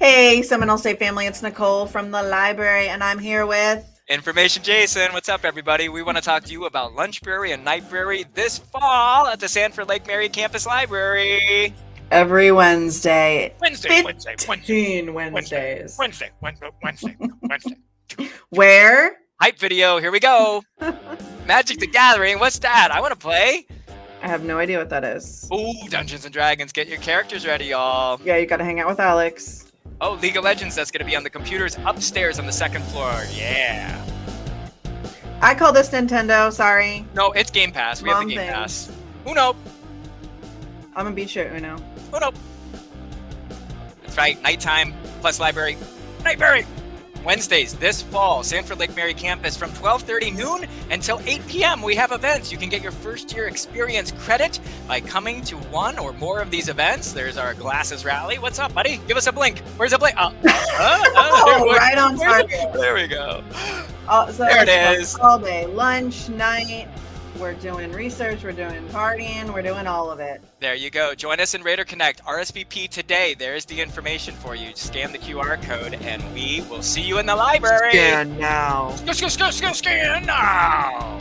Hey, Seminole State family, it's Nicole from the library, and I'm here with Information Jason. What's up, everybody? We want to talk to you about Lunchbrary and Nightbrary this fall at the Sanford Lake Mary Campus Library. Every Wednesday. Wednesday, Wednesday, Wednesday. Wednesdays. Wednesday, Wednesday, Wednesday, Wednesday. Where? Hype video, here we go. Magic the Gathering, what's that? I want to play. I have no idea what that is. Ooh, Dungeons and Dragons, get your characters ready, y'all. Yeah, you gotta hang out with Alex. Oh, League of Legends, that's gonna be on the computers upstairs on the second floor. Yeah. I call this Nintendo, sorry. No, it's Game Pass. We have the Game thing. Pass. Uno. I'm gonna beat you at Uno. Uno. That's right, nighttime plus library. Nightbrary. Wednesdays this fall, Sanford Lake Mary campus from 12:30 noon until 8 p.m. We have events. You can get your first year experience credit by coming to one or more of these events. There's our glasses rally. What's up, buddy? Give us a blink. Where's the blink? Oh, Oh, there we- right on target. There we go. Oh, so There it's. All day, lunch, night. We're doing research. We're doing partying. We're doing all of it. There you go. Join us in Raider Connect. RSVP today. There's the information for you. Scan the QR code, and we will see you in the library. Scan now. Scan, scan, scan, scan now.